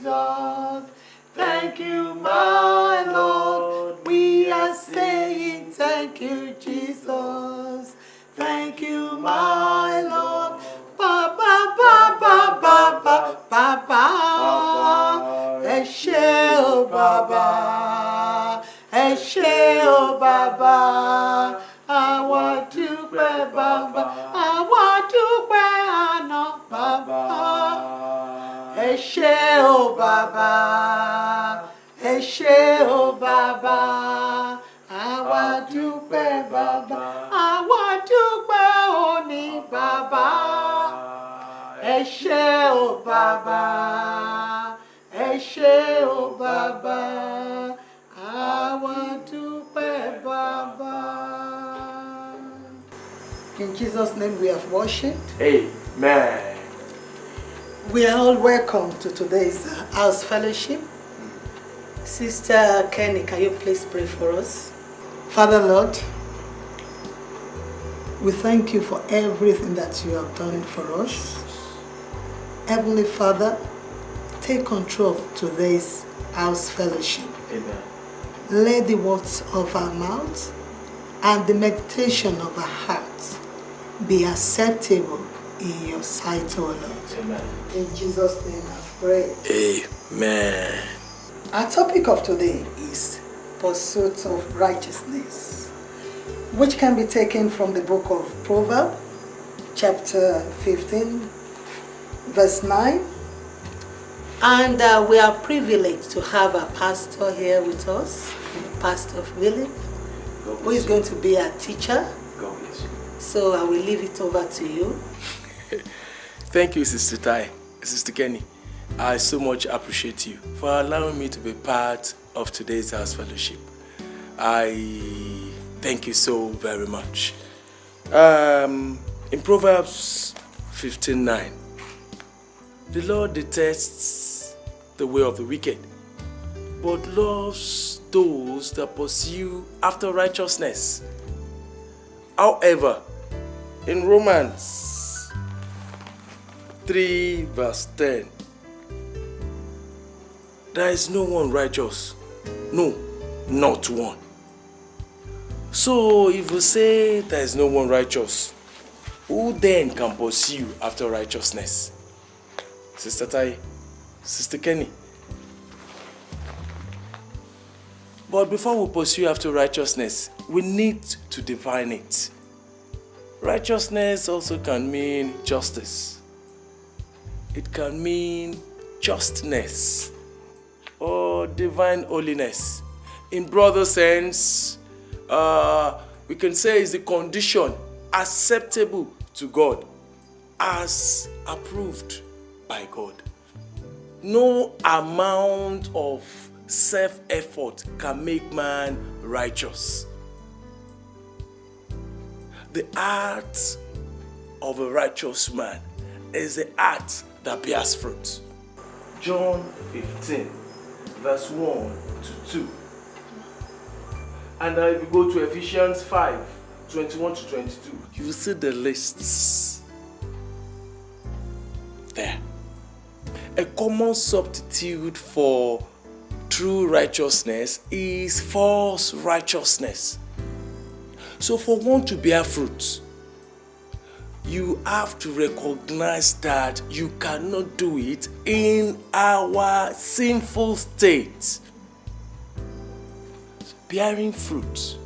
Jesus. Thank you, my Lord. We are saying thank you, Jesus. Thank you, my Lord. Ba ba ba ba ba ba ba ba. Ẹ ṣé o bàbá. Ẹ ṣé o bàbá. Àwa dúpẹ́ bàbá. Ṣé bàbá. Ẹ ṣé o bàbá. Àwa dúpẹ́ bàbá. Àwa dúpẹ́ òní bàbá. Ẹ ṣé o oh bàbá. Ẹ ṣé o oh bàbá. Àwa dúpẹ́ bàbá. In Jesus' name we have worshipped. Amen. We are all welcome to today's house fellowship. Sister Kenny, can you please pray for us? Father Lord, we thank you for everything that you have done for us. Heavenly Father, take control of today's house fellowship. Amen. Let the words of our mouths and the meditation of our hearts be acceptable in your sight, O Lord. Amen. In Jesus' name I pray. Amen. Our topic of today is pursuit of righteousness, which can be taken from the book of Proverbs, chapter 15, verse 9. And uh, we are privileged to have a pastor here with us, Pastor Philip, God who is going to be our teacher. you. God. So I will leave it over to you. Thank you, Sister Tai, Sister Kenny. I so much appreciate you for allowing me to be part of today's house fellowship. I thank you so very much. Um, in Proverbs 15:9, the Lord detests the way of the wicked, but loves those that pursue after righteousness. However, in Romans 3 verse 10 there is no one righteous. No not one. So if we say there is no one righteous who then can pursue after righteousness? Sister tai sister kenny. But before we pursue after righteousness we need to define it. Righteousness also can mean justice it can mean justness or divine holiness. In broader sense, uh, we can say is the condition acceptable to God as approved by God. No amount of self-effort can make man righteous. The heart of a righteous man is the heart that bears fruit. John 15, verse 1 to 2. And if you go to Ephesians 5, 21 to 22, you see the lists there. A common substitute for true righteousness is false righteousness. So, for one to bear fruit, you have to recognize that you cannot do it in our sinful state. Bearing fruit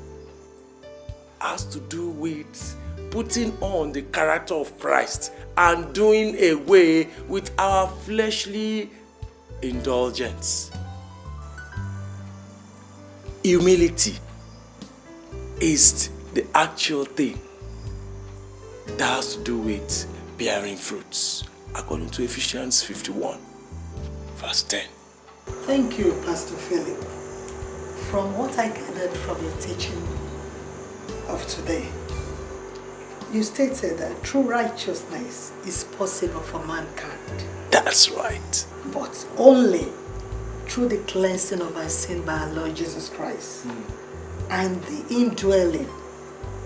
has to do with putting on the character of Christ and doing away with our fleshly indulgence. Humility is the actual thing that has to do with bearing fruits, according to Ephesians 51, verse 10. Thank you, Pastor Philip. From what I gathered from your teaching of today, you stated that true righteousness is possible for mankind, That's right. but only through the cleansing of our sin by our Lord Jesus Christ hmm. and the indwelling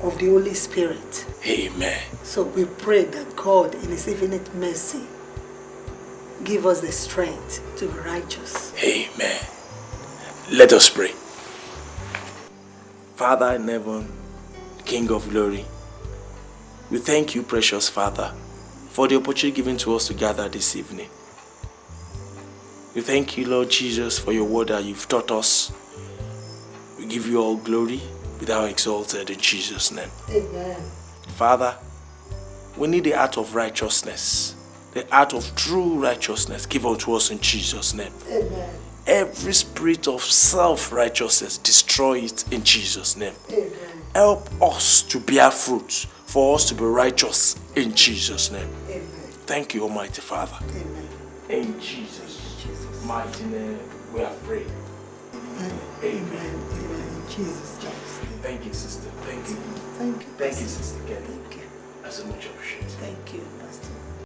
of the Holy Spirit. Amen. So we pray that God, in His infinite mercy, give us the strength to be righteous. Amen. Let us pray. Father in heaven, King of glory, we thank you, precious Father, for the opportunity given to us to gather this evening. We thank you, Lord Jesus, for your word that you've taught us. We give you all glory without exalted in Jesus' name. Amen. Father, we need the art of righteousness, the art of true righteousness. Give unto us in Jesus' name. Amen. Every spirit of self righteousness, destroy it in Jesus' name. Amen. Help us to bear fruit, for us to be righteous in Jesus' name. Amen. Thank you, Almighty Father. Amen. In Jesus' mighty name, we have prayed. Amen. Amen. In Jesus' name. Thank you, sister. Thank you. Thank you. Thank you, sister Kelly. Thank you. I so much appreciate it. Thank you, Pastor.